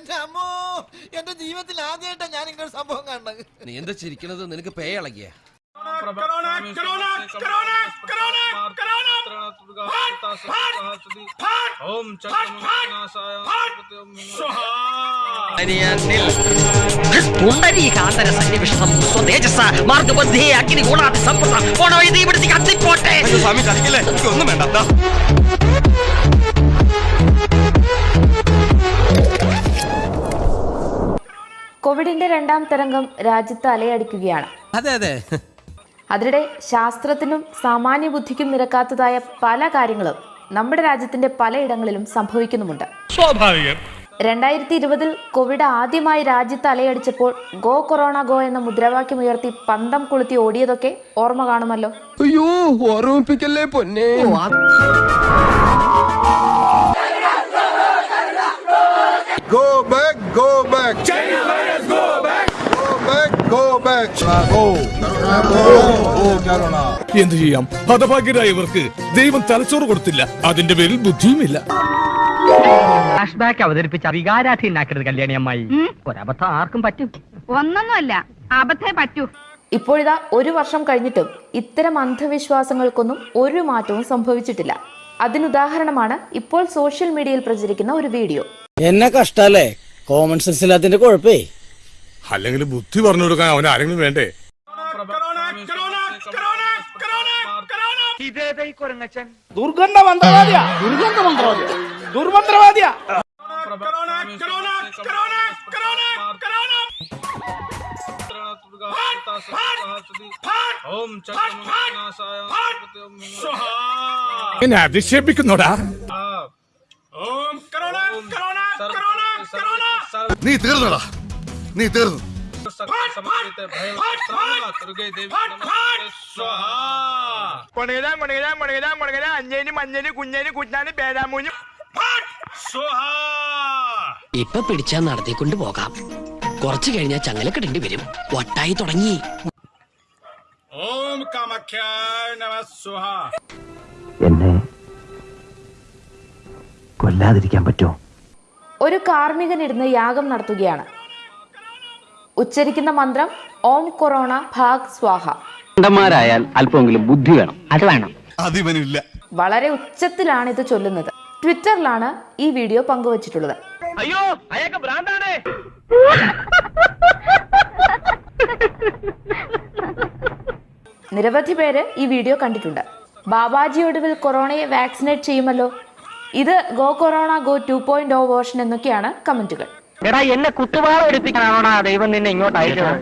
എന്റെ അമ്മോ എന്റെ ജീവിതത്തിൽ ആദ്യമായിട്ടാ ഞാൻ ഇങ്ങനെ ഒരു സംഭവം കാണുന്നത്. നീ എന്താ ചിരിക്കണത്? നിനക്ക് പേ ഇളകിയ. ഒന്നും സന്നിവിഷം കോവിഡിന്റെ രണ്ടാം തരംഗം രാജ്യത്ത് അലയടിക്കുകയാണ്. അതെ അതെ. അതിനിടെ ശാസ്ത്രത്തിനും സാമാന്യ ബുദ്ധിക്കും നിരക്കാത്തതായ പല കാര്യങ്ങളും നമ്മുടെ രാജ്യത്തിന്റെ പലയിടങ്ങളിലും സംഭവിക്കുന്നുമുണ്ട്. രണ്ടായിരത്തി ഇരുപതിൽ കോവിഡ് ആദ്യമായി രാജ്യത്ത് അലയടിച്ചപ്പോൾ ഗോ കൊറോണ ഗോ എന്ന മുദ്രാവാക്യം ഉയർത്തി പന്തം കൊളുത്തി ഓടിയതൊക്കെ ഓർമ്മ കാണുമല്ലോ. അയ്യോ ഓർമ്മിപ്പിക്കല്ലേ പൊന്നെ? എന്തു ചെയ്യാം? ഹതഭാഗ്യരായ ഇവർക്ക് ദൈവം തലച്ചോറ് കൊടുത്തില്ല. അതിന്റെ പേരിൽ ബുദ്ധിയുമില്ല. ഫ്ലാഷ് ബാക്ക് അവതരിപ്പിച്ച വികാരാധീനാക്കരുത് കല്യാണി അമ്മായി. ഒരബദ്ധം ആർക്കും പറ്റും. ഒന്നൊന്നുമല്ല അബദ്ധേ പറ്റൂ. ഇപ്പോഴിതാ ഒരു വർഷം കഴിഞ്ഞിട്ടും ഇത്തരം അന്ധവിശ്വാസങ്ങൾക്കൊന്നും ഒരു മാറ്റവും സംഭവിച്ചിട്ടില്ല. അതിനുദാഹരണമാണ് ഇപ്പോൾ സോഷ്യൽ മീഡിയയിൽ പ്രചരിക്കുന്ന ഒരു വീഡിയോ. എന്നെ കഷ്ടല്ലേ? കോമൺ സെൻസ് ഇല്ലാത്തിന്റെ കുഴപ്പേ. അല്ലെങ്കിൽ ബുദ്ധി പറഞ്ഞു കൊടുക്കാൻ അവൻ ആരെങ്കിലും വേണ്ടേ? ദുർഗന്ധ മന്ത്രവാദിയാ ദുർഗന്ധ മന്ത്രവാദിയാ ദുർമന്ത്രവാദിയാ. എന്നെ അധിക്ഷേപിക്കുന്നോടാ. നീ തീർന്നടാ. നീ തീർന്നു. ഇപ്പൊ പിടിച്ചാ നടത്തിക്കൊണ്ട് പോകാം. കുറച്ചു കഴിഞ്ഞാൽ ചങ്ങലക്കിടേണ്ടി വരും. ഒട്ടായി തുടങ്ങി. ഓം എന്നെ കൊല്ലാതിരിക്കാൻ പറ്റുമോ? ഒരു കാർമ്മികനിരുന്ന് യാഗം നടത്തുകയാണ്. ഉച്ചരിക്കുന്ന മന്ത്രം ഓം കൊറോണ ഭാഗ് സ്വാഹ. ായാൽ അല്പമെങ്കിലും ബുദ്ധി വേണം. അത് വേണം. അതിവനില്ല. വളരെ ഉച്ചത്തിലാണ് ഇത് ചൊല്ലുന്നത്. ട്വിറ്ററിലാണ് ഈ വീഡിയോ പങ്കുവച്ചിട്ടുള്ളത്. അയ്യോ അയാൾക്ക് ഭ്രാന്താണ്. നിരവധി പേര് ഈ വീഡിയോ കണ്ടിട്ടുണ്ട്. ബാബാജി ഒടുവിൽ കൊറോണയെ വാക്സിനേറ്റ് ചെയ്യുമല്ലോ? ഇത് go corona go two point O version എന്നൊക്കെയാണ് കമന്റുകൾ. എടാ എന്നെ കുത്തുവാള എടുപ്പിക്കാനാണോടാ ദൈവം നിന്നെ ഇങ്ങോട്ട് അയച്ചത്.